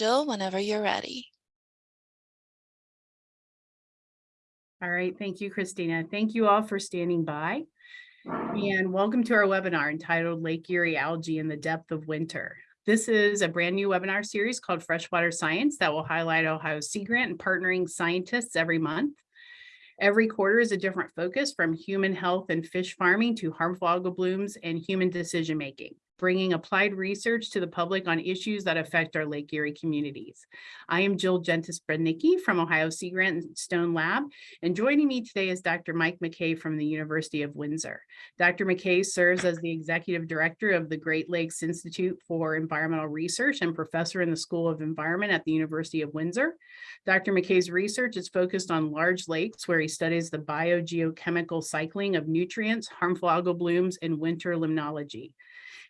Jill, whenever you're ready. All right, thank you, Christina. Thank you all for standing by. And welcome to our webinar entitled Lake Erie Algae in the Depth of Winter. This is a brand new webinar series called Freshwater Science that will highlight Ohio Sea Grant and partnering scientists every month. Every quarter is a different focus from human health and fish farming to harmful algal blooms and human decision making bringing applied research to the public on issues that affect our Lake Erie communities. I am Jill Jentes Brednicki from Ohio Sea Grant Stone Lab, and joining me today is Dr. Mike McKay from the University of Windsor. Dr. McKay serves as the Executive Director of the Great Lakes Institute for Environmental Research and Professor in the School of Environment at the University of Windsor. Dr. McKay's research is focused on large lakes where he studies the biogeochemical cycling of nutrients, harmful algal blooms, and winter limnology.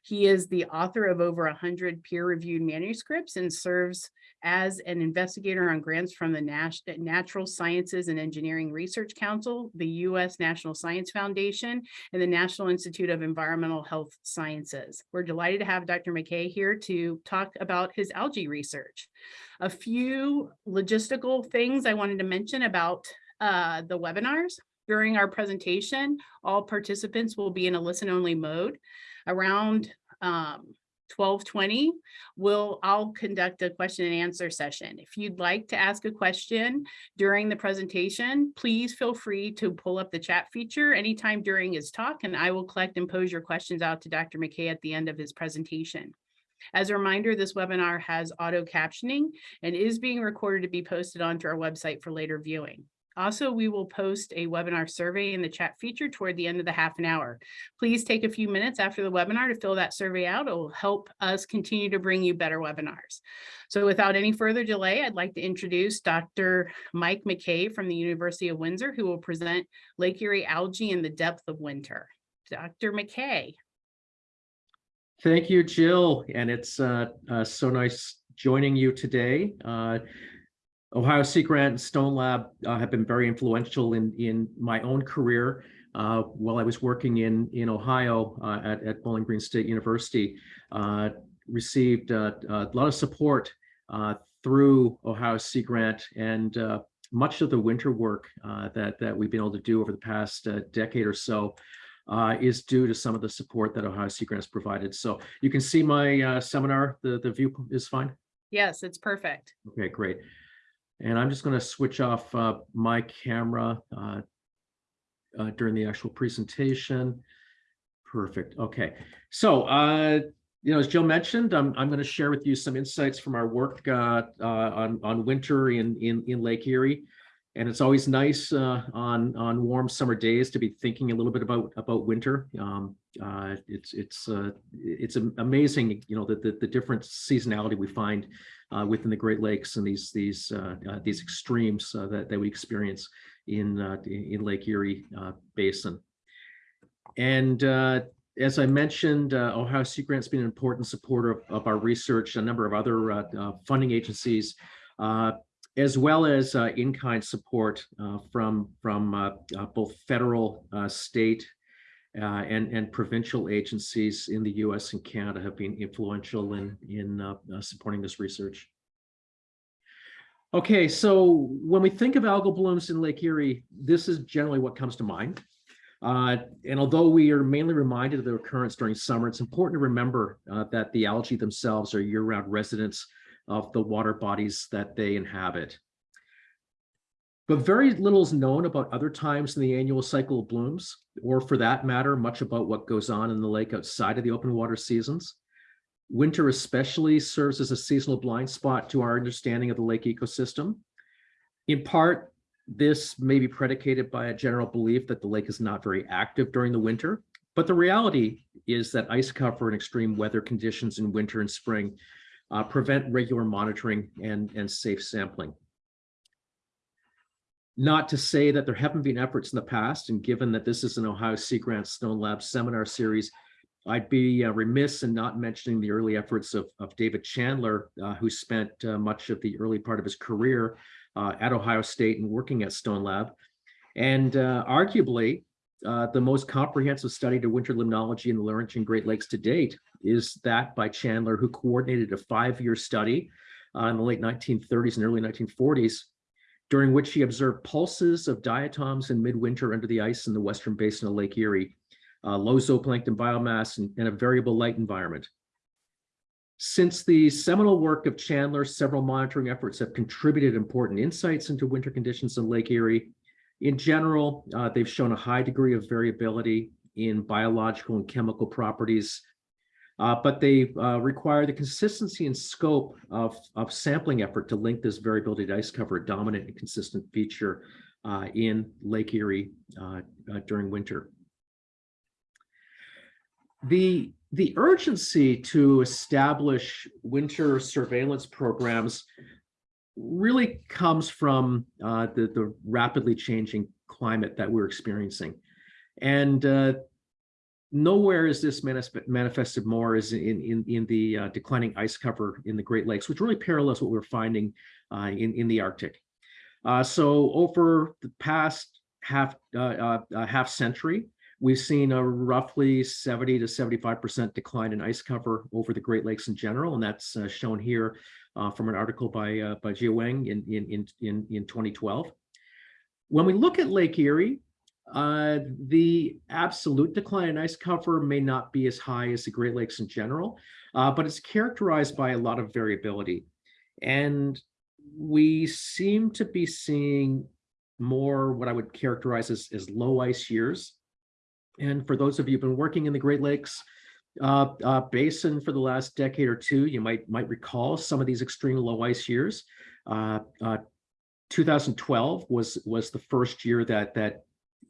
He is the author of over 100 peer-reviewed manuscripts and serves as an investigator on grants from the Nas Natural Sciences and Engineering Research Council, the U.S. National Science Foundation, and the National Institute of Environmental Health Sciences. We're delighted to have Dr. McKay here to talk about his algae research. A few logistical things I wanted to mention about uh, the webinars. During our presentation, all participants will be in a listen-only mode around um, 1220, we'll, I'll conduct a question and answer session. If you'd like to ask a question during the presentation, please feel free to pull up the chat feature anytime during his talk, and I will collect and pose your questions out to Dr. McKay at the end of his presentation. As a reminder, this webinar has auto captioning and is being recorded to be posted onto our website for later viewing. Also, we will post a webinar survey in the chat feature toward the end of the half an hour. Please take a few minutes after the webinar to fill that survey out. It will help us continue to bring you better webinars. So without any further delay, I'd like to introduce Dr. Mike McKay from the University of Windsor, who will present Lake Erie algae in the depth of winter. Dr. McKay. Thank you, Jill. And it's uh, uh, so nice joining you today. Uh, Ohio Sea Grant and Stone Lab uh, have been very influential in, in my own career uh, while I was working in, in Ohio uh, at, at Bowling Green State University. Uh, received uh, a lot of support uh, through Ohio Sea Grant and much of the winter work that, that we've been able to do over the past decade or so is due to some of the support that Ohio Sea Grant has provided. So you can see my seminar, the, the view is fine? Yes, it's perfect. Okay, great. And I'm just going to switch off uh, my camera uh, uh, during the actual presentation. Perfect. Okay. So, uh, you know, as Jill mentioned, I'm, I'm going to share with you some insights from our work uh, uh, on, on winter in, in, in Lake Erie. And it's always nice on, on warm summer days to be thinking a little bit about, about winter. Um, it's it's it's amazing, you know, that the, the different seasonality we find uh, within the Great Lakes and these these uh, uh, these extremes uh, that, that we experience in uh, in Lake Erie uh, Basin. And as I mentioned, Ohio Sea Grant's been an important supporter of, of our research, a number of other funding agencies, as well as in-kind support from, from both federal, state, uh, and, and provincial agencies in the US and Canada have been influential in, in uh, uh, supporting this research. Okay, so when we think of algal blooms in Lake Erie, this is generally what comes to mind. Uh, and although we are mainly reminded of their occurrence during summer, it's important to remember uh, that the algae themselves are year-round residents of the water bodies that they inhabit. But very little is known about other times in the annual cycle of blooms, or for that matter, much about what goes on in the lake outside of the open water seasons. Winter especially serves as a seasonal blind spot to our understanding of the lake ecosystem. In part, this may be predicated by a general belief that the lake is not very active during the winter, but the reality is that ice cover and extreme weather conditions in winter and spring uh, prevent regular monitoring and, and safe sampling. Not to say that there haven't been efforts in the past, and given that this is an Ohio Sea Grant Stone Lab seminar series, I'd be uh, remiss in not mentioning the early efforts of, of David Chandler, uh, who spent uh, much of the early part of his career uh, at Ohio State and working at Stone Lab. And uh, arguably, uh, the most comprehensive study to winter limnology in the Laurentian Great Lakes to date is that by Chandler, who coordinated a five-year study uh, in the late 1930s and early 1940s, during which he observed pulses of diatoms in midwinter under the ice in the western basin of Lake Erie, uh, low zooplankton biomass and, and a variable light environment. Since the seminal work of Chandler, several monitoring efforts have contributed important insights into winter conditions in Lake Erie. In general, uh, they've shown a high degree of variability in biological and chemical properties, uh, but they uh, require the consistency and scope of, of sampling effort to link this variability to ice cover, a dominant and consistent feature uh, in Lake Erie uh, uh, during winter. The, the urgency to establish winter surveillance programs really comes from uh, the, the rapidly changing climate that we're experiencing. And uh, nowhere is this manif- manifested more is in, in, in the uh, declining ice cover in the Great Lakes, which really parallels what we're finding uh, in, in the Arctic. Uh, so over the past half, uh, half century, we've seen a roughly 70 to 75% decline in ice cover over the Great Lakes in general, and that's uh, shown here uh, from an article by uh, by Jia Wang in, in, in, in, in 2012. When we look at Lake Erie, uh, the absolute decline in ice cover may not be as high as the Great Lakes in general, uh, but it's characterized by a lot of variability. And we seem to be seeing more what I would characterize as, as low ice years. And for those of you who've been working in the Great Lakes uh, uh, basin for the last decade or two, you might might recall some of these extreme low ice years. Uh, uh 2012 was was the first year that that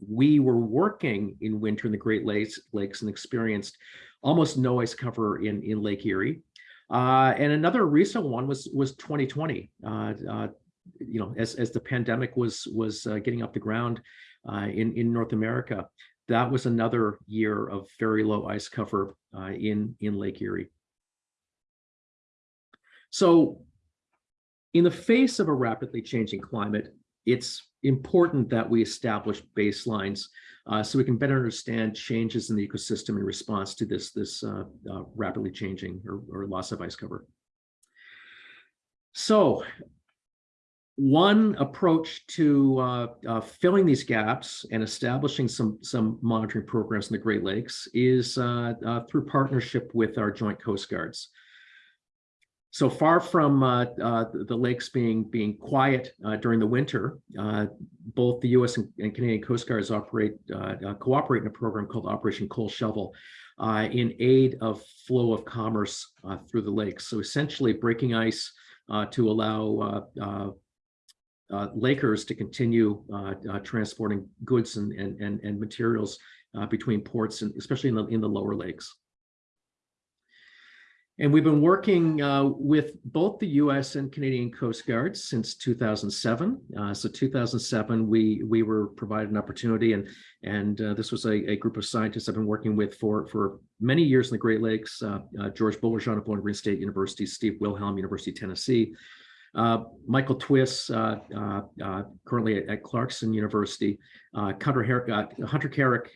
we were working in winter in the Great Lakes, Lakes and experienced almost no ice cover in, in Lake Erie. Uh, and another recent one was was 2020. Uh, you know, as, as the pandemic was was getting off the ground in in North America, that was another year of very low ice cover uh, in in Lake Erie. So, in the face of a rapidly changing climate, it's important that we establish baselines uh, so we can better understand changes in the ecosystem in response to this, this uh, uh, rapidly changing or, or, loss of ice cover. So one approach to uh, uh, filling these gaps and establishing some, some monitoring programs in the Great Lakes is uh, through partnership with our joint coast guards. So far from uh, uh, the lakes being being quiet uh, during the winter, uh, both the U.S. and, and, Canadian Coast Guards operate uh, uh, cooperate in a program called Operation Coal Shovel in aid of flow of commerce through the lakes. So essentially, breaking ice to allow lakers to continue transporting goods and and and, and materials between ports and especially in the in the lower lakes. And we've been working uh, with both the US and Canadian Coast Guards since 2007. Uh, so 2007, we we were provided an opportunity and and uh, this was a, a, group of scientists I've been working with for, for many years in the Great Lakes, uh, uh, George Bullerjahn of Bowling Green State University, Steve Wilhelm, University of Tennessee, uh, Michael Twiss, uh, uh, uh, currently at, at, Clarkson University, Hunter, Her Hunter Carrick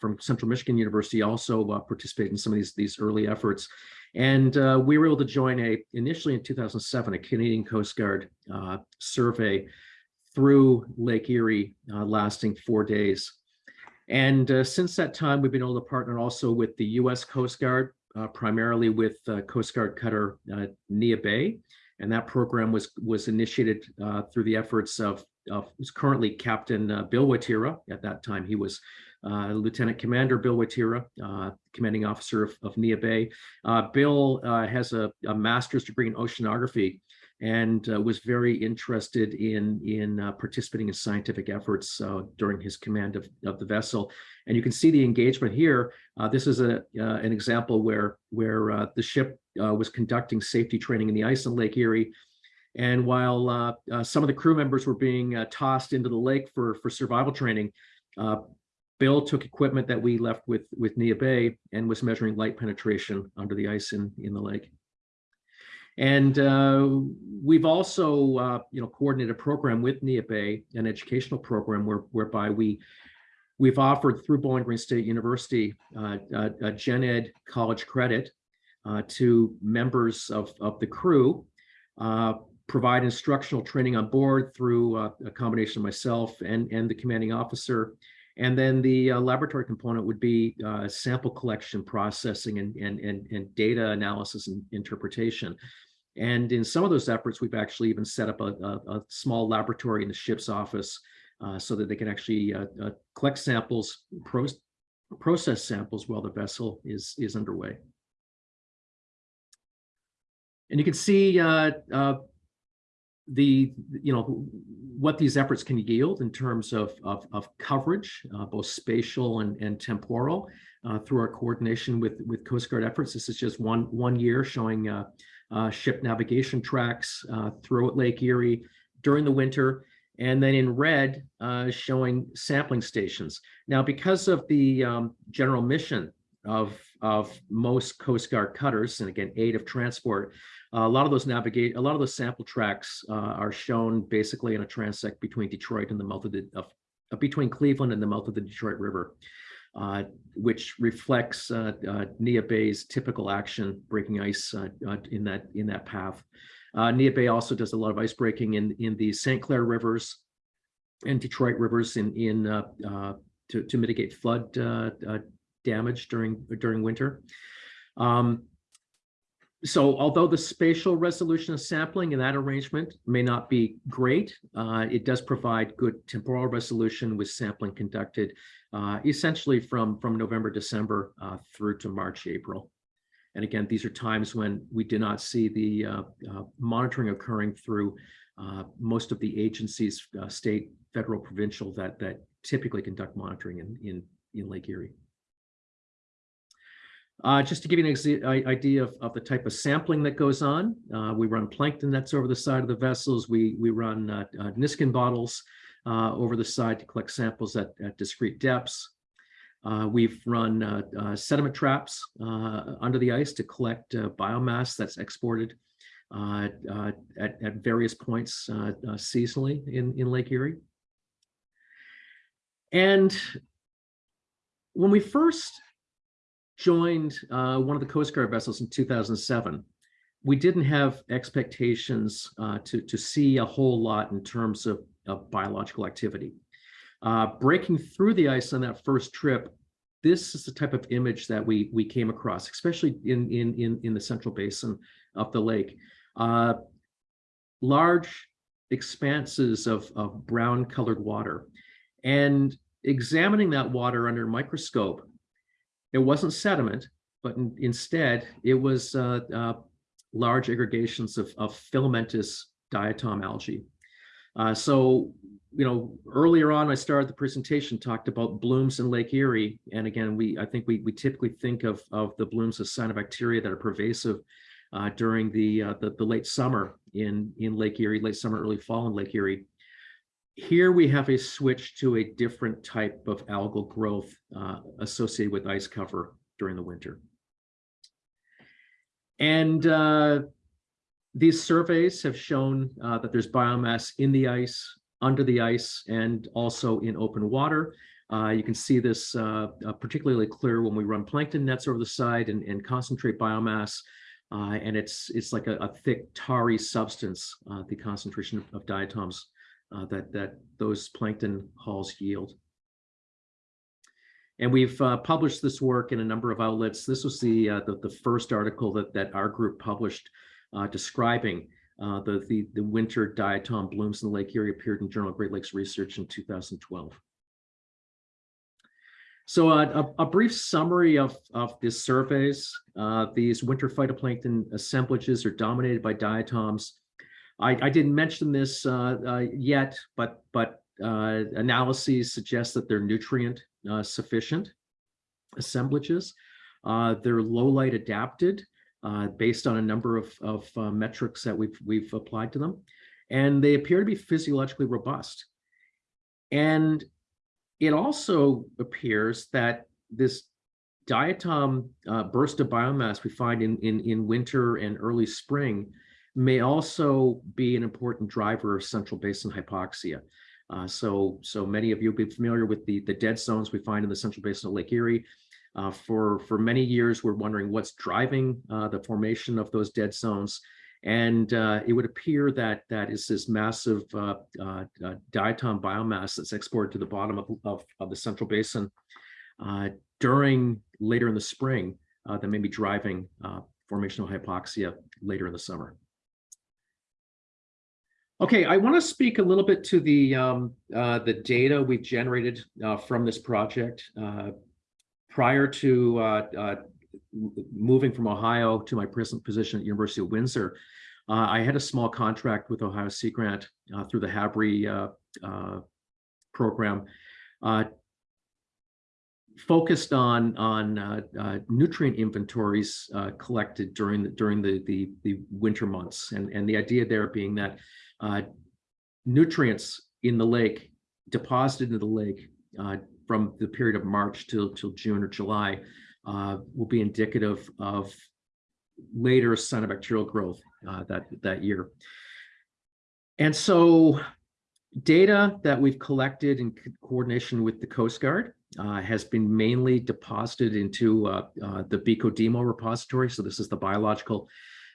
from Central Michigan University also participated in some of these, these early efforts. And uh, we were able to join a, initially in 2007, a Canadian Coast Guard uh, survey through Lake Erie uh, lasting four days. And uh, since that time, we've been able to partner also with the US Coast Guard, uh, primarily with uh, Coast Guard cutter Neah Bay. And that program was, was initiated through the efforts of, of currently Captain Bill Woityra. At that time, he was uh, Lieutenant Commander Bill Woityra, uh, commanding officer of, of Neah Bay. Uh, Bill uh, has a, a, master's degree in oceanography and uh, was very interested in, in uh, participating in scientific efforts during his command of, of the vessel. And you can see the engagement here. this is a, an example where, where the ship was conducting safety training in the ice on Lake Erie. And while uh, uh, some of the crew members were being uh, tossed into the lake for, for survival training, Bill took equipment that we left with, with Neah Bay and was measuring light penetration under the ice in, in the lake. And uh, we've also, uh, you know, coordinated a program with Neah an educational program where, whereby we, we've offered through Bowling Green State University uh, a, a gen ed college credit uh, to members of, of the crew uh, provide instructional training on board through uh, a combination of myself and, and the commanding officer. And then the uh, laboratory component would be uh, sample collection, processing, and, and, and, and data analysis and interpretation. And in some of those efforts, we've actually even set up a, a, a small laboratory in the ship's office uh, so that they can actually uh, uh, collect samples, pro process samples while the vessel is, is underway. And you can see uh, uh, the, you know, what these efforts can yield in terms of, of, of coverage, uh, both spatial and, and temporal, uh, through our coordination with, with Coast Guard efforts. This is just one, one year showing uh, uh, ship navigation tracks uh, through at Lake Erie during the winter. And then in red, uh, showing sampling stations. Now, because of the um, general mission of, of most Coast Guard cutters, and again, aid of transport, a lot of those navigate, a lot of those sample tracks uh, are shown basically in a transect between Detroit and the mouth of the, of, between Cleveland and the mouth of the Detroit River, which reflects uh, uh, Neah Bay's typical action breaking ice uh, uh, in that in that path. Uh, Neah Bay also does a lot of ice breaking in in the St. Clair rivers and Detroit rivers in in uh, uh, to to mitigate flood uh, uh, damage during during winter. Um, so although the spatial resolution of sampling in that arrangement may not be great, uh, it does provide good temporal resolution with sampling conducted uh, essentially from, from November, December uh, through to March, April. And again, these are times when we do not see the uh, uh, monitoring occurring through uh, most of the agencies, state, federal, provincial, that, that typically conduct monitoring in, in, in Lake Erie. Uh, just to give you an idea of, of the type of sampling that goes on, uh, we run plankton nets over the side of the vessels. We, we run uh, Niskin bottles uh, over the side to collect samples at, at discrete depths. Uh, we've run uh, uh, sediment traps uh, under the ice to collect biomass that's exported at, at various points seasonally in, in Lake Erie. And when we first joined uh, one of the Coast Guard vessels in 2007, we didn't have expectations uh, to, to see a whole lot in terms of, of biological activity. Uh, breaking through the ice on that first trip, this is the type of image that we, we came across, especially in, in, in, in the central basin of the lake. Uh, large expanses of, of brown colored water. And examining that water under a microscope, it wasn't sediment, but in- instead it was uh, uh, large aggregations of, of filamentous diatom algae. Uh, so, you know, earlier on, I started the presentation, talked about blooms in Lake Erie. And again, we I think we, we typically think of, of the blooms as cyanobacteria that are pervasive uh, during the, uh, the the late summer in, in Lake Erie, late summer, early fall in Lake Erie. Here we have a switch to a different type of algal growth uh, associated with ice cover during the winter. And uh, these surveys have shown uh, that there's biomass in the ice, under the ice, and also in open water. Uh, you can see this uh, uh, particularly clear when we run plankton nets over the side and, and concentrate biomass. Uh, and it's it's like a, a thick tarry substance, uh, the concentration of, diatoms that that those plankton hulls yield. And we've uh, published this work in a number of outlets. This was the uh, the, the first article that that our group published uh, describing uh, the, the the winter diatom blooms in the Lake Erie appeared in Journal of Great Lakes Research in 2012. So uh, a, a brief summary of, of these surveys. Uh, these winter phytoplankton assemblages are dominated by diatoms. I, I didn't mention this uh, uh, yet, but, but uh, analyses suggest that they're nutrient uh, sufficient assemblages. They're low light adapted uh, based on a number of, of uh, metrics that we've, we've applied to them. And they appear to be physiologically robust. And it also appears that this diatom uh, burst of biomass we find in, in, in winter and early spring may also be an important driver of central basin hypoxia. Uh, so, so many of you will be familiar with the, the dead zones we find in the central basin of Lake Erie. Uh, for, for many years, we're wondering what's driving uh, the formation of those dead zones. And uh, it would appear that that is this massive uh, uh, uh, diatom biomass that's exported to the bottom of, of, of the central basin during later in the spring that may be driving formational hypoxia later in the summer. Okay, I want to speak a little bit to the um, uh, the data we've generated uh, from this project. Uh, prior to uh, uh, moving from Ohio to my present position at University of Windsor, uh, I had a small contract with Ohio Sea Grant uh, through the HABRI uh, uh, program, focused on on nutrient inventories collected during the during the, the the winter months, and and the idea there being that nutrients in the lake deposited in the lake from the period of March till till June or July uh, will be indicative of later cyanobacterial growth uh, that that year. And so data that we've collected in co- coordination with the Coast Guard uh, has been mainly deposited into uh, uh, the BCO-DMO repository. So this is the biological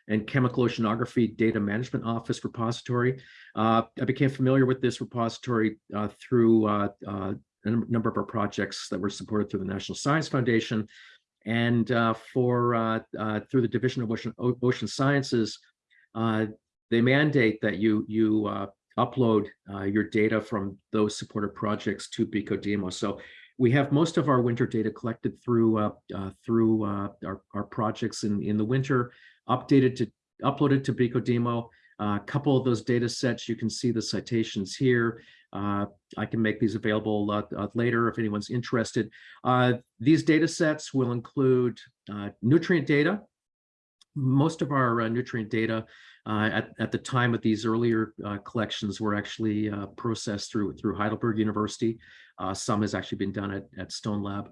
and chemical oceanography data management office repository. Uh, I became familiar with this repository uh, through uh, a number of our projects that were supported through the National Science Foundation and uh, for uh, uh, through the Division of Ocean, Ocean Sciences, uh, they mandate that you you uh, upload uh, your data from those supported projects to BCO-DMO. So we have most of our winter data collected through through our, our projects in, in the winter, updated to uploaded to BCO-DMO. A couple of those data sets, you can see the citations here. Uh, I can make these available uh, later if anyone's interested. Uh, these data sets will include nutrient data. Most of our nutrient data uh, at, at the time of these earlier uh, collections were actually uh, processed through, through Heidelberg University. Some has actually been done at, at Stone Lab.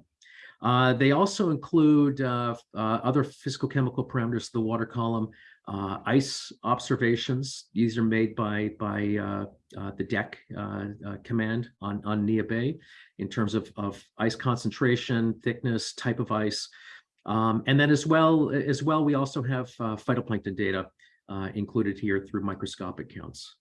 They also include other physical chemical parameters of the water column, uh, ice observations. These are made by, by uh, uh, the deck uh, uh, command on, on Neah Bay in terms of, of ice concentration, thickness, type of ice. Um, and then as well, as well, we also have uh, phytoplankton data included here through microscopic counts.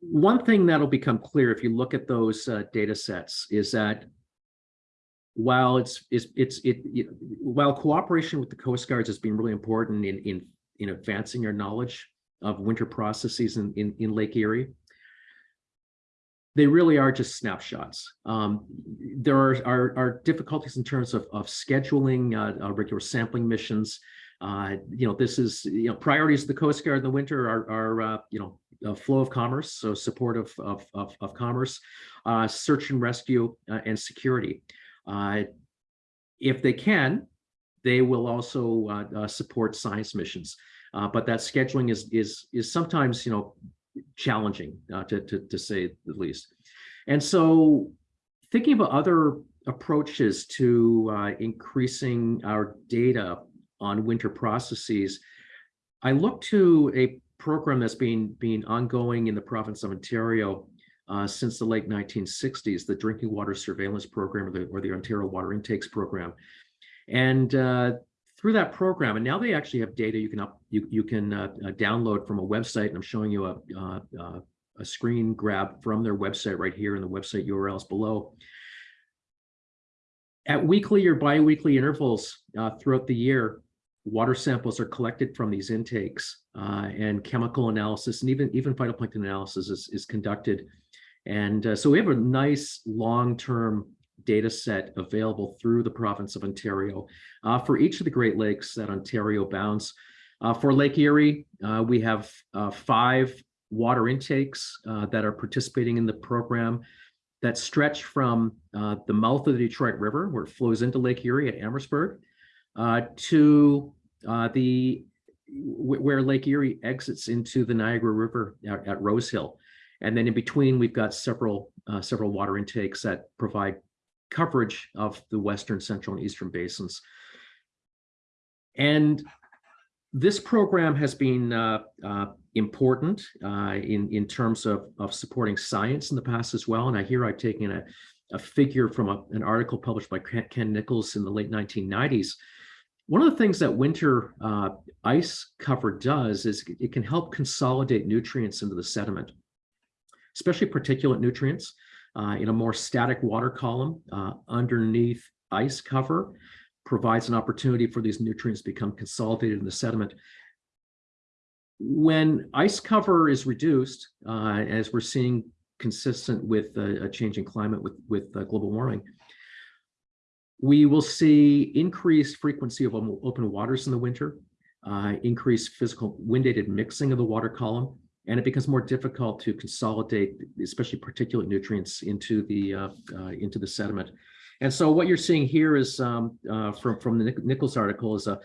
One thing that'll become clear if you look at those data sets is that while it's it's it's it, it while cooperation with the Coast Guards has been really important in in in advancing our knowledge of winter processes in in, in Lake Erie, they really are just snapshots. Um, there are, are, are difficulties in terms of, of scheduling uh, uh, regular sampling missions. Uh, you know, this is, you know, priorities of the Coast Guard in the winter are, are uh, you know, uh, flow of commerce, so support of, of, of, of commerce, uh, search and rescue, uh, and security. Uh, if they can, they will also uh, uh, support science missions. But that scheduling is is is sometimes, you know, challenging to, to, to say the least. And so thinking about other approaches to uh, increasing our data on winter processes, I look to a program that's been, been ongoing in the province of Ontario uh, since the late 1960s, the Drinking Water Surveillance Program or the, or the Ontario Water Intakes Program. And uh, through that program, and now they actually have data you can up you you can uh, uh, download from a website, and I'm showing you a uh, uh, a screen grab from their website right here, and the website URLs below. At weekly or biweekly intervals throughout the year, water samples are collected from these intakes, uh, and chemical analysis and even even phytoplankton analysis is is conducted. And uh, so we have a nice long-term data set available through the province of Ontario uh, for each of the Great Lakes that Ontario bounds. Uh, for Lake Erie, uh, we have uh, five water intakes uh, that are participating in the program that stretch from the mouth of the Detroit River, where it flows into Lake Erie at Amherstburg, to the where Lake Erie exits into the Niagara River at, at Rose Hill. And then in between, we've got several several water intakes that provide coverage of the western, central, and eastern basins. And this program has been uh, uh, important uh, in, in terms of, of supporting science in the past as well. And I hear I've taken a, a figure from a, an article published by Ken Nicholls in the late 1990s One of the things that winter uh, ice cover does is it can help consolidate nutrients into the sediment, especially particulate nutrients uh, in a more static water column uh, underneath ice cover provides an opportunity for these nutrients to become consolidated in the sediment. When ice cover is reduced, uh, as we're seeing consistent with a, a changing climate with, with uh, global warming, we will see increased frequency of open waters in the winter, uh, increased physical wind-aided mixing of the water column, and it becomes more difficult to consolidate, especially particulate nutrients into the uh, uh, into the sediment. And so what you're seeing here is um, uh, from from the Nic- Nicholls article is a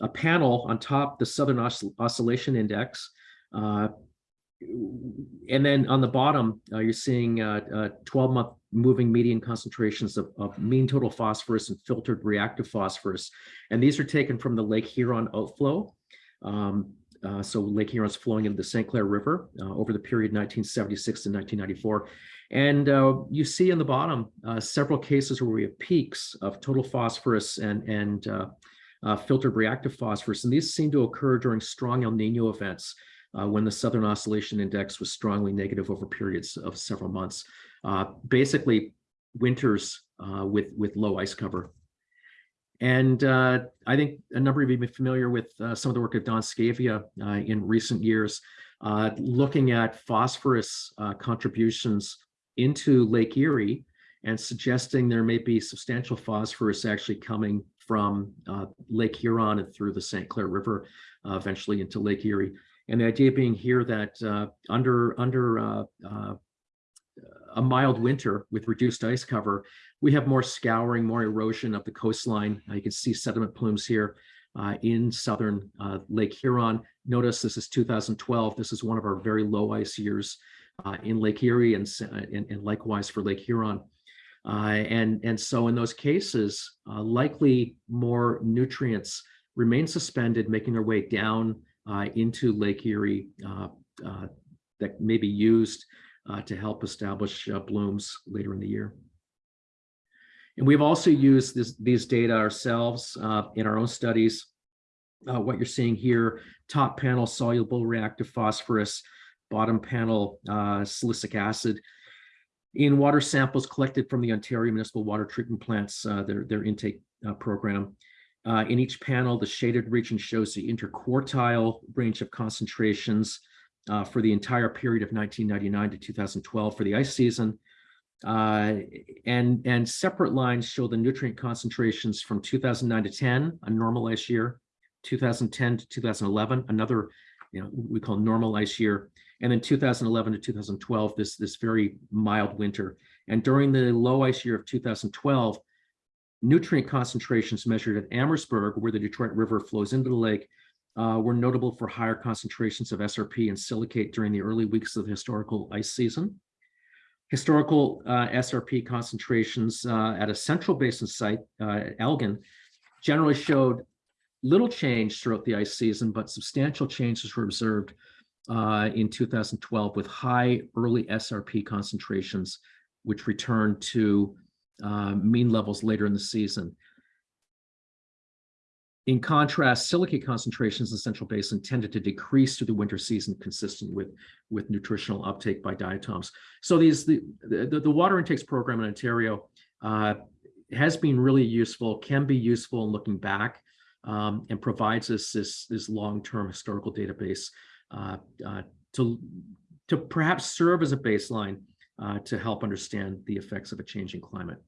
a panel on top the Southern Oscill- Oscillation Index. Uh, and then on the bottom, uh, you're seeing uh, uh, 12 month moving median concentrations of, of mean total phosphorus and filtered reactive phosphorus. And these are taken from the Lake Huron outflow. Um, uh, so Lake Huron's flowing into the St. Clair River uh, over the period 1976 to 1994. And uh, you see in the bottom uh, several cases where we have peaks of total phosphorus and, and uh, uh, filtered reactive phosphorus. And these seem to occur during strong El Nino events when the Southern Oscillation Index was strongly negative over periods of several months. Basically, winters with, with low ice cover. And uh, I think a number of you may be familiar with uh, some of the work of Don Scavia uh, in recent years, uh, looking at phosphorus uh, contributions into Lake Erie and suggesting there may be substantial phosphorus actually coming from uh, Lake Huron and through the St. Clair River, eventually into Lake Erie. And the idea being here that under under a mild winter with reduced ice cover, we have more scouring, more erosion of the coastline. Uh, you can see sediment plumes here uh, in southern uh, Lake Huron. Notice this is 2012. This is one of our very low ice years uh, in Lake Erie and, uh, and, and likewise for Lake Huron. And, and so in those cases, likely more nutrients remain suspended, making their way down into Lake Erie that may be used uh, to help establish uh, blooms later in the year. And we've also used this, these data ourselves uh, in our own studies. Uh, what you're seeing here, top panel soluble reactive phosphorus, bottom panel uh, silicic acid. In water samples collected from the Ontario Municipal Water Treatment Plants, uh, their, their intake program. In each panel, the shaded region shows the interquartile range of concentrations uh, for the entire period of 1999 to 2012 for the ice season. Uh, and, and separate lines show the nutrient concentrations from 2009 to 10, a normal ice year, 2010 to 2011, another, you know, we call normal ice year, and then 2011 to 2012, this, this very mild winter. And during the low ice year of 2012, nutrient concentrations measured at Amherstburg, where the Detroit River flows into the lake, uh, were notable for higher concentrations of SRP and silicate during the early weeks of the historical ice season. Historical uh, SRP concentrations uh, at a central basin site, uh, Elgin, generally showed little change throughout the ice season, but substantial changes were observed uh, in 2012 with high early SRP concentrations, which returned to uh, mean levels later in the season. In contrast, silicate concentrations in the Central Basin tended to decrease through the winter season, consistent with, with nutritional uptake by diatoms. So these the, the, the water intakes program in Ontario uh, has been really useful, can be useful in looking back, um, and provides us this, this long-term historical database uh, uh, to, to perhaps serve as a baseline uh, to help understand the effects of a changing climate.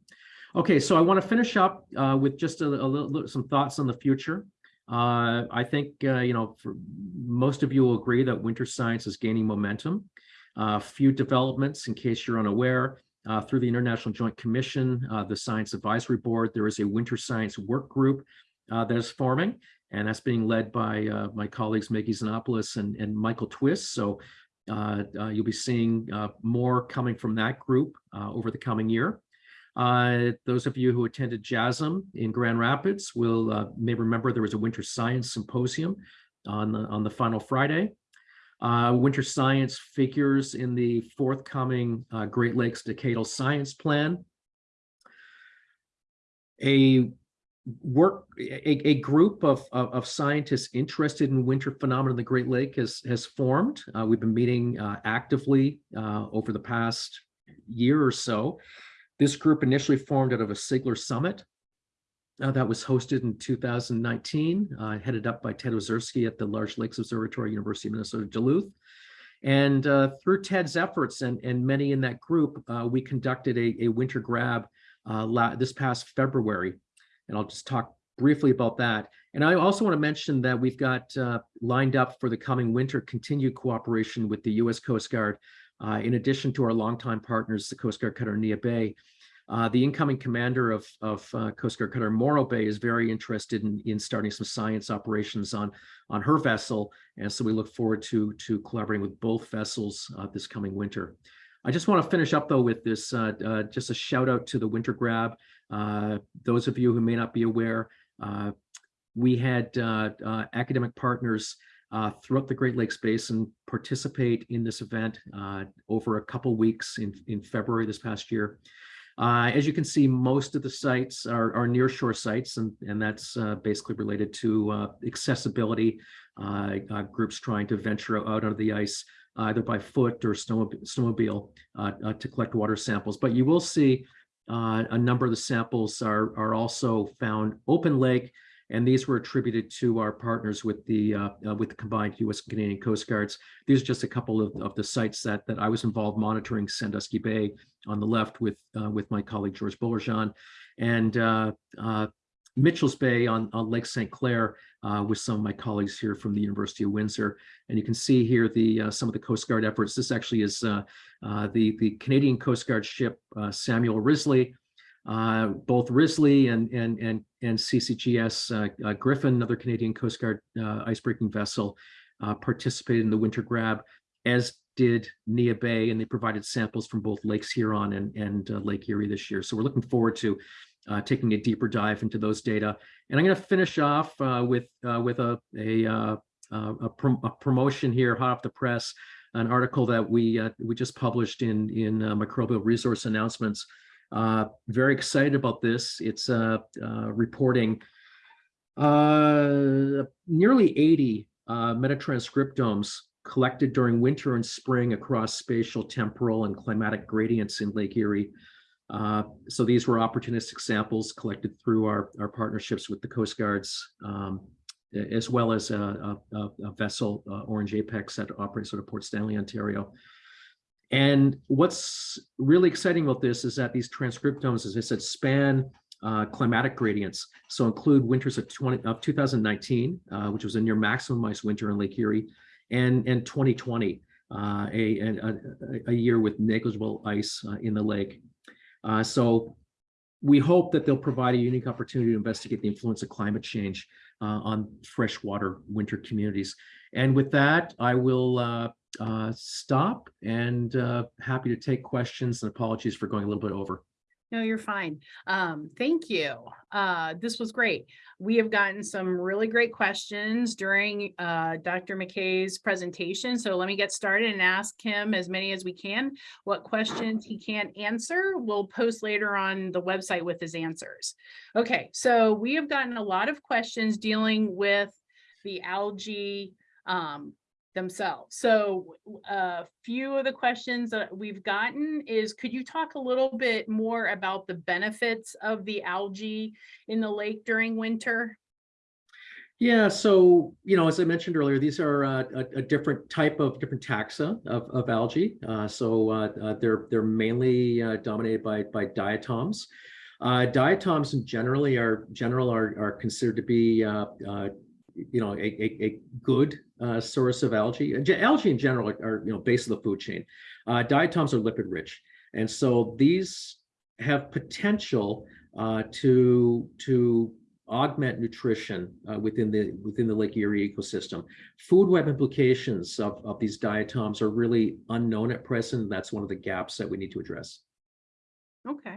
Okay, so I want to finish up uh, with just a, a little, some thoughts on the future. Uh, I think, uh, you know, most of you will agree that winter science is gaining momentum. A few developments, in case you're unaware, uh, through the International Joint Commission, uh, the Science Advisory Board, there is a winter science work group uh, that is forming, and that's being led by uh, my colleagues Maggie Xenopoulos and, and Michael Twiss. So uh, uh, you'll be seeing uh, more coming from that group uh, over the coming year. Uh, those of you who attended JASM in Grand Rapids will uh, may remember there was a winter science symposium on the on the final Friday. Uh, winter science figures in the forthcoming uh, Great Lakes Decadal Science Plan. A work, a, a group of, of, of scientists interested in winter phenomena in the Great Lake has, has formed. Uh, we've been meeting uh, actively over the past year or so. This group initially formed out of a CIGLR Summit uh, that was hosted in 2019, uh, headed up by Ted Ozersky at the Large Lakes Observatory, University of Minnesota Duluth. And uh, through Ted's efforts and, and many in that group, uh, we conducted a, a winter grab uh, this past February. And I'll just talk briefly about that. And I also want to mention that we've got uh, lined up for the coming winter continued cooperation with the U.S. Coast Guard, uh, in addition to our longtime partners, the Coast Guard Cutter Neah Bay. Uh, the incoming commander of, of uh, Coast Guard Cutter Morro Bay is very interested in, in starting some science operations on, on her vessel. And so we look forward to, to collaborating with both vessels uh, this coming winter. I just want to finish up though with this, uh, uh, just a shout out to the winter grab. Uh, those of you who may not be aware, we had academic partners uh, throughout the Great Lakes Basin participate in this event uh, over a couple weeks in, in February this past year. Uh, as you can see, most of the sites are, are near shore sites, and, and that's uh, basically related to uh, accessibility, uh, groups trying to venture out onto the ice, either by foot or snowmobile, snowmobile to collect water samples. But you will see a number of the samples are, are also found open lake, and these were attributed to our partners with the uh, uh, with the combined U.S. and Canadian Coast Guards. These are just a couple of, of the sites that that I was involved monitoring Sandusky Bay on the left with uh, with my colleague George Bullerjahn, and uh, uh, Mitchell's Bay on, on Lake St. Clair uh, with some of my colleagues here from the University of Windsor. And you can see here the some of the Coast Guard efforts. This actually is the the Canadian Coast Guard ship Samuel Risley. Uh, both Risley and and and and CCGS uh, uh, Griffon, another Canadian Coast Guard uh, icebreaking vessel, uh, participated in the winter grab, as did Neah Bay, and they provided samples from both Lakes Huron and and uh, Lake Erie this year. So we're looking forward to taking a deeper dive into those data. And I'm going to finish off with with a a, a, prom- a promotion here, hot off the press, an article that we we just published in in Microbial Resource Announcements. Uh, very excited about this. It's uh, uh, reporting uh, nearly 80 uh, metatranscriptomes collected during winter and spring across spatial, temporal, and climatic gradients in Lake Erie. Uh, so these were opportunistic samples collected through our, our partnerships with the Coast Guards, um, as well as a, a- a- vessel, uh, Orange Apex, that operates out of Port Stanley, Ontario. And what's really exciting about this is that these transcriptomes, as I said, span uh, climatic gradients. So include winters of 20 of 2019, uh, which was a near maximum ice winter in Lake Erie, and and 2020, uh, a, a a- a year with negligible ice uh, in the lake. Uh, so we hope that they'll provide a unique opportunity to investigate the influence of climate change uh, on freshwater winter communities. And with that, I will uh, stop and uh, happy to take questions and apologies for going a little bit over. No, you're fine. Um, thank you. Uh, this was great. We have gotten some really great questions during uh, Dr. McKay's presentation. So let me get started and ask him as many as we can. What questions he can't answer, we'll post later on the website with his answers. Okay, so we have gotten a lot of questions dealing with the algae um, themselves. So a few of the questions that we've gotten is, could you talk a little bit more about the benefits of the algae in the lake during winter? Yeah, so, you know, as I mentioned earlier, these are uh, a, a different type of different taxa of, of algae. Uh, so uh, uh, they're they're mainly uh, dominated by by diatoms. Uh, diatoms in generally are general are are considered to be you know a, a, a good uh, source of algae. Algae in general are, are you know base of the food chain. Uh, diatoms are lipid rich, and so these have potential uh, to to augment nutrition uh, within the within the Lake Erie ecosystem. Food web implications of, of these diatoms are really unknown at present. That's one of the gaps that we need to address. Okay.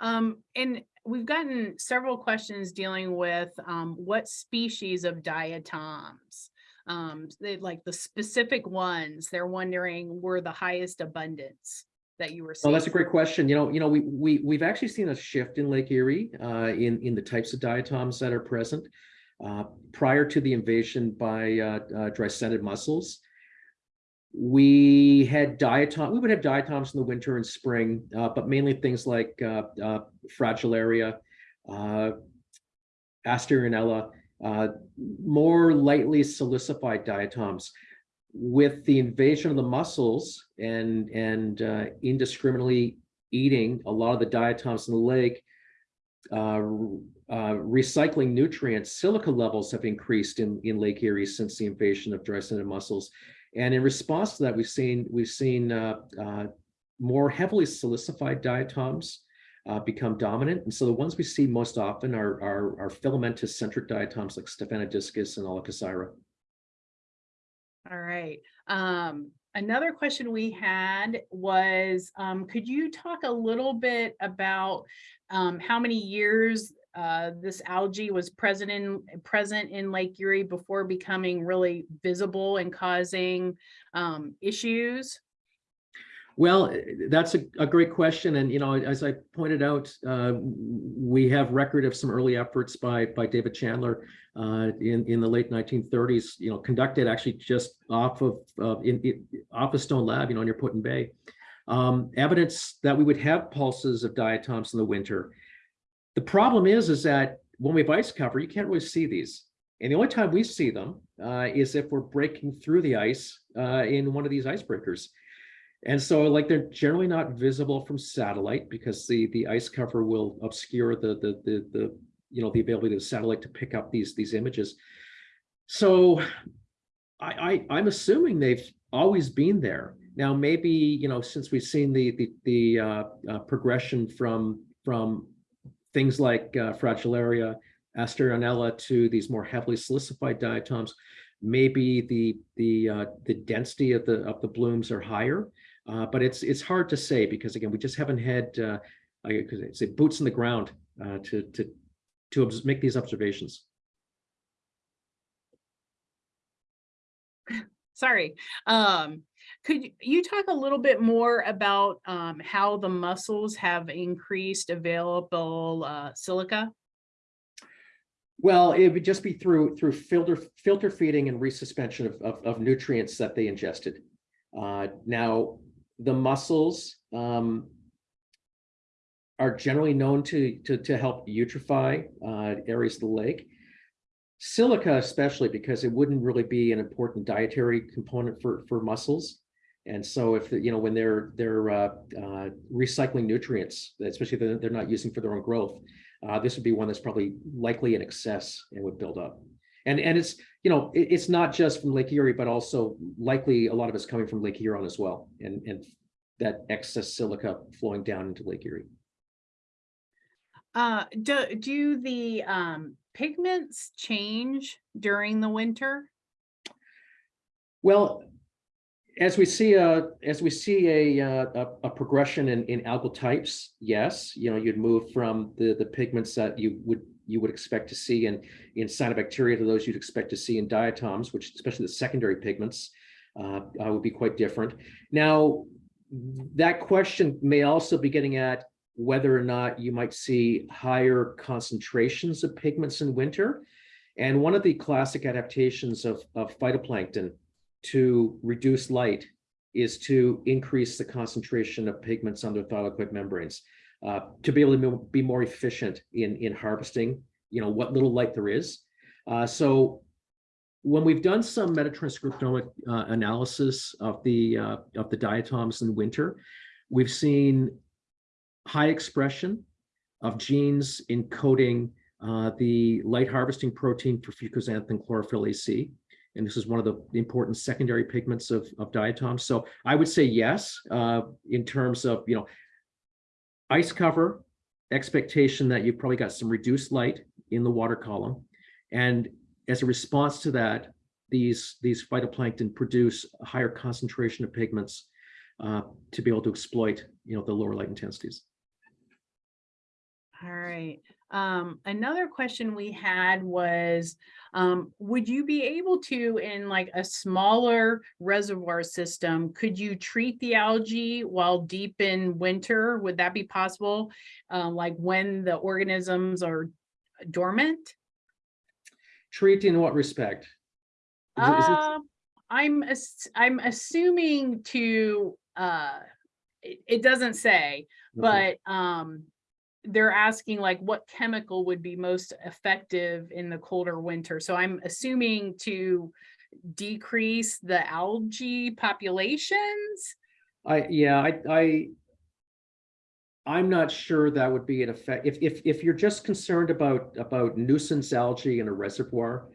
Um, and we've gotten several questions dealing with um, what species of diatoms. Um, they like the specific ones they're wondering were the highest abundance that you were Oh, seeing? that's a great question. You know, you know, we, we, we've actually seen a shift in Lake Erie, uh, in, in the types of diatoms that are present. Uh, prior to the invasion by, uh, uh, dreissenid mussels, we had diatom, we would have diatoms in the winter and spring, uh, but mainly things like, uh, uh, fragilaria, uh, Asterionella, uh, more lightly silicified diatoms with the invasion of the mussels and and uh, indiscriminately eating a lot of the diatoms in the lake, uh, uh, recycling nutrients, silica levels have increased in in Lake Erie since the invasion of dreissenid mussels. And in response to that, we've seen we've seen uh, more heavily silicified diatoms uh, become dominant. And so the ones we see most often are are, are filamentous centric diatoms like Stephanodiscus and Aulacoseira. All right. Um, another question we had was, um, could you talk a little bit about um, how many years uh, this algae was present in present in Lake Erie before becoming really visible and causing um, issues? Well, that's a, a great question. And, you know, as I pointed out, uh, we have record of some early efforts by, by David Chandler uh, in, in the late 1930s, you know, conducted actually just off of, uh, in, in, off of Stone Lab, you know, near Put Bay. Um, evidence that we would have pulses of diatoms in the winter. The problem is, is that when we have ice cover, you can't really see these. And the only time we see them uh, is if we're breaking through the ice uh, in one of these icebreakers. And so like they're generally not visible from satellite because the the ice cover will obscure the the the, the you know the ability of the satellite to pick up these these images. So I, I I'm assuming they've always been there. Now maybe you know since we've seen the the the uh, uh, progression from from things like uh, Fragilaria, Asterionella to these more heavily silicified diatoms, maybe the the uh, the density of the of the blooms are higher. Uh, but it's it's hard to say because again, we just haven't had uh, I say boots in the ground uh, to to to make these observations. Sorry. Um, could you- you talk a little bit more about um, how the mussels have increased available uh, silica? Well, it would just be through through filter filter feeding and resuspension of, of, of nutrients that they ingested. Uh, now, the mussels um, are generally known to, to, to help eutrify uh, areas of the lake. Silica especially because it wouldn't really be an important dietary component for, for mussels. And so if, you know, when they're, they're uh, uh, recycling nutrients, especially they're not using for their own growth, uh, this would be one that's probably likely in excess and would build up. And, and it's, you know, it- it's not just from Lake Erie, but also likely a lot of it's coming from Lake Huron as well. And, and that excess silica flowing down into Lake Erie. Uh, do, do the um, pigments change during the winter? Well, as we see a, as we see a, uh, a, a progression in, in algal types, yes, you know, you'd move from the, the pigments that you would, you would expect to see in, in cyanobacteria to those you'd expect to see in diatoms, which especially the secondary pigments uh, uh, would be quite different. Now, that question may also be getting at whether or not you might see higher concentrations of pigments in winter. And one of the classic adaptations of, of phytoplankton to reduce light is to increase the concentration of pigments on their thylakoid membranes uh, to be able to be more efficient in, in harvesting, you know, what little light there is. Uh, so when we've done some metatranscriptomic uh, analysis of the uh, of the diatoms in winter, we've seen high expression of genes encoding uh, the light harvesting protein for fucoxanthin chlorophyll AC. And this is one of the important secondary pigments of, of diatoms. So I would say yes, uh, in terms of, you know, ice cover, expectation that you've probably got some reduced light in the water column. And as a response to that, these, these phytoplankton produce a higher concentration of pigments uh, to be able to exploit, you know, the lower light intensities. All right. Um, another question we had was, um, would you be able to, in like a smaller reservoir system, could you treat the algae while deep in winter? Would that be possible? Um, like when the organisms are dormant? Treat in what respect? Is it- is it- Um, I'm, ass- I'm assuming to, uh, it, it doesn't say, okay. but, um, they're asking like what chemical would be most effective in the colder winter. So I'm assuming to decrease the algae populations. I, yeah, I, I. I'm not sure that would be an effect, if, if, if you're just concerned about, about nuisance algae in a reservoir.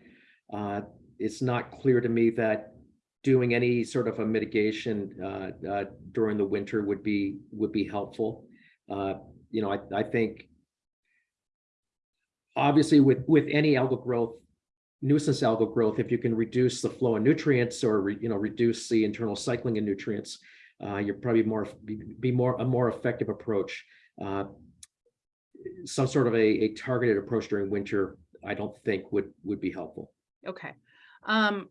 Uh, it's not clear to me that doing any sort of a mitigation, uh, uh, during the winter would be, would be helpful. You know, I, I think. Obviously, with, with any algal growth, nuisance algal growth, if you can reduce the flow of nutrients or, re- you know, reduce the internal cycling of nutrients uh, you're probably more, be, be more, a more effective approach. Uh, Some sort of a, a targeted approach during winter, I don't think would, would be helpful. Okay. Um,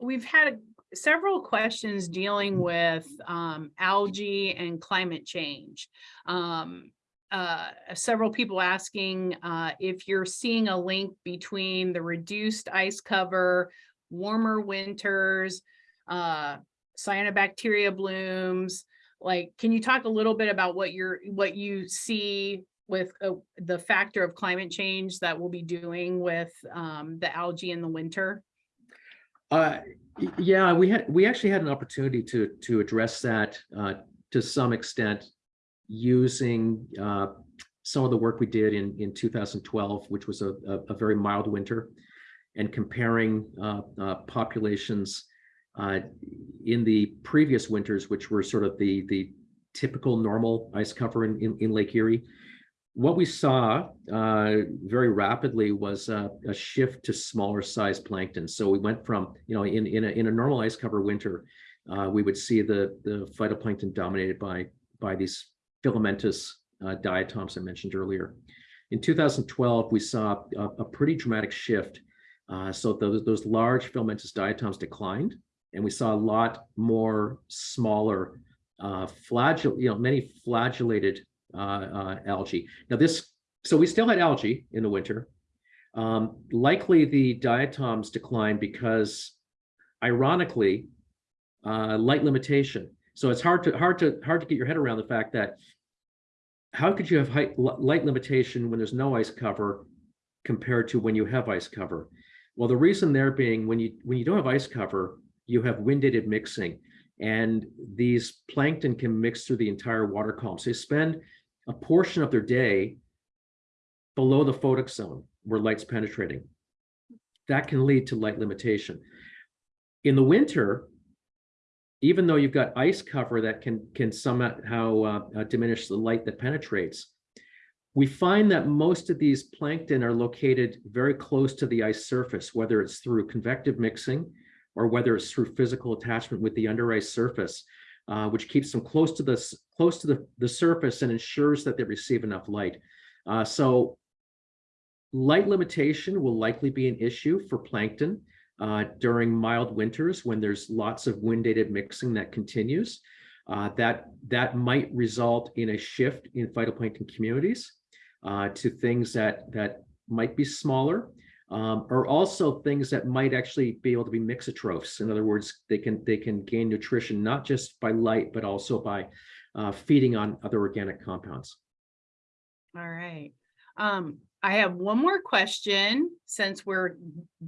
we've had several questions dealing with, um, algae and climate change. Um, uh, several people asking, uh, if you're seeing a link between the reduced ice cover, warmer winters, uh, cyanobacteria blooms. Like, can you talk a little bit about what you're, what you see with uh, the factor of climate change that we'll be doing with um, the algae in the winter? Uh, yeah, we had, we actually had an opportunity to, to address that, uh, to some extent using, uh, some of the work we did in, in two thousand twelve, which was a, a, a very mild winter. And comparing, uh, uh, populations, uh, in the previous winters, which were sort of the, the typical normal ice cover in, in, in Lake Erie. What we saw uh, very rapidly was a, a shift to smaller size plankton. So we went from, you know, in, in, a, in a normal ice cover winter, uh, we would see the, the phytoplankton dominated by, by these filamentous uh, diatoms I mentioned earlier. In 2012, we saw a, a pretty dramatic shift. Uh, so those, those large filamentous diatoms declined and we saw a lot more smaller uh, you know, many flagellated uh, uh, algae. Now this, so we still had algae in the winter. Um, likely the diatoms declined because, ironically, uh, light limitation. So it's hard to hard to hard to get your head around the fact that how could you have height, light limitation when there's no ice cover compared to when you have ice cover? Well, the reason there being when you when you don't have ice cover, you have wind-dated mixing. And these plankton can mix through the entire water column. So they spend a portion of their day below the photic zone where light's penetrating. That can lead to light limitation. In the winter, even though you've got ice cover that can, can somehow uh, uh, diminish the light that penetrates, we find that most of these plankton are located very close to the ice surface, whether it's through convective mixing, or whether it's through physical attachment with the under ice surface, uh, which keeps them close to the close to the, the surface and ensures that they receive enough light. Uh, so light limitation will likely be an issue for plankton uh, during mild winters when there's lots of wind-dated mixing that continues. Uh, that, that might result in a shift in phytoplankton communities uh, to things that, that might be smaller um, are also things that might actually be able to be mixotrophs. In other words, they can they can gain nutrition not just by light, but also by uh, feeding on other organic compounds. All right. Um, I have one more question since we're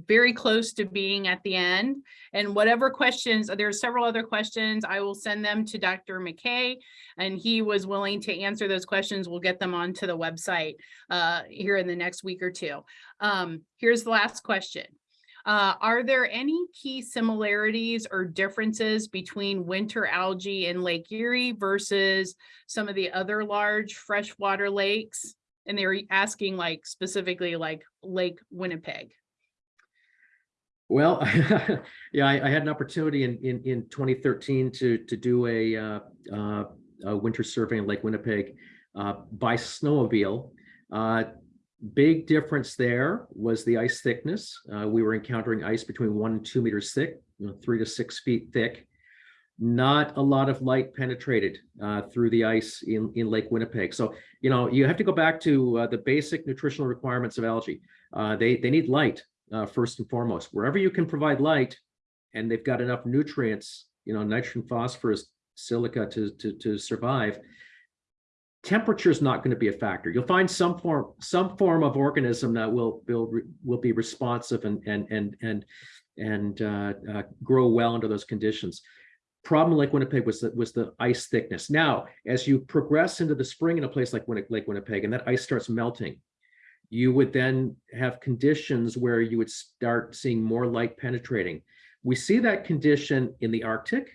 very close to being at the end. And whatever questions, there are several other questions, I will send them to Dr. McKay. And he was willing to answer those questions. We'll get them onto the website uh, here in the next week or two. Um, here's the last question. Uh, are there any key similarities or differences between winter algae in Lake Erie versus some of the other large freshwater lakes? And they were asking like specifically like Lake Winnipeg. Well, yeah, I, I had an opportunity in, in, in 2013 to, to do a, uh, uh, a winter survey in Lake Winnipeg uh, by snowmobile. Uh, Big difference there was the ice thickness. Uh, we were encountering ice between one and two meters thick, you know, three to six feet thick. Not a lot of light penetrated uh, through the ice in, in Lake Winnipeg. So, you know, you have to go back to uh, the basic nutritional requirements of algae. Uh, they, they need light uh, first and foremost. Wherever you can provide light and they've got enough nutrients, you know, nitrogen, phosphorus, silica to, to, to survive, temperature is not going to be a factor. You'll find some form some form of organism that will will will be responsive and and and and and uh, uh, grow well under those conditions. Problem Lake Winnipeg was the, was the ice thickness. Now, as you progress into the spring in a place like Winni- Lake Winnipeg, and that ice starts melting, you would then have conditions where you would start seeing more light penetrating. We see that condition in the Arctic,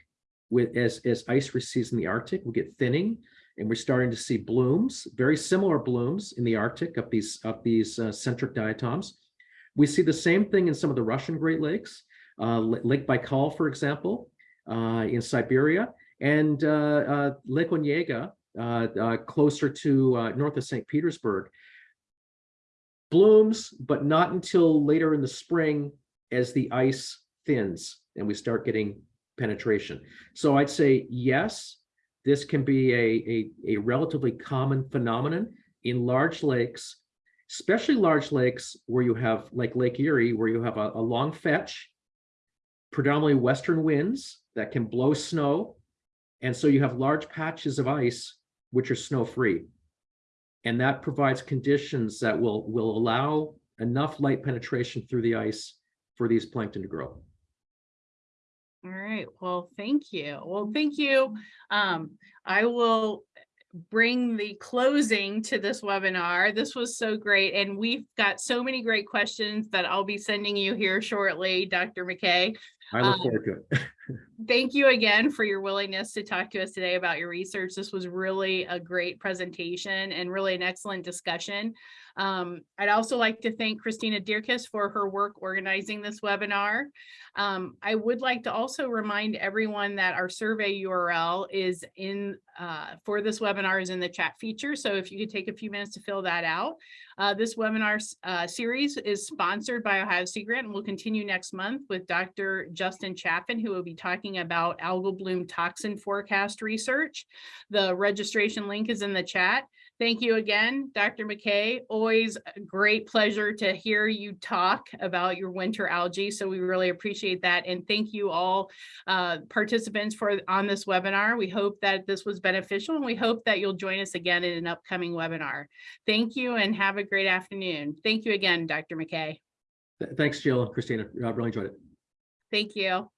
with as as ice recedes in the Arctic, we get thinning and we're starting to see blooms, very similar blooms in the Arctic of these of these uh, centric diatoms. We see the same thing in some of the Russian Great Lakes, uh, Lake Baikal, for example, in Siberia, and uh, uh, Lake Onega, uh, uh, closer to uh, north of St. Petersburg. Blooms, but not until later in the spring as the ice thins and we start getting penetration. So I'd say yes, this can be a, a, a relatively common phenomenon in large lakes, especially large lakes where you have like Lake Erie, where you have a, a long fetch, predominantly western winds that can blow snow. And so you have large patches of ice which are snow free. And that provides conditions that will, will allow enough light penetration through the ice for these plankton to grow. All right, well, thank you. Well, thank you. Um, I will bring the closing to this webinar. This was so great, and we've got so many great questions that I'll be sending you here shortly, Dr. McKay. I look Um, forward to it. Thank you again for your willingness to talk to us today about your research. This was really a great presentation and really an excellent discussion. Um, I'd also like to thank Christina Dierkes for her work organizing this webinar. Um, I would like to also remind everyone that our survey URL is in uh, for this webinar is in the chat feature. So if you could take a few minutes to fill that out. Uh, this webinar uh, series is sponsored by Ohio Sea Grant and will continue next month with Dr. Justin Chaffin, who will be talking about algal bloom toxin forecast research. The registration link is in the chat. Thank you again, Dr. McKay. Always a great pleasure to hear you talk about your winter algae. So we really appreciate that. And thank you all uh, participants for on this webinar. We hope that this was beneficial and we hope that you'll join us again in an upcoming webinar. Thank you and have a great afternoon. Thank you again, Dr. McKay. Thanks, Jill and Christina. I really enjoyed it. Thank you.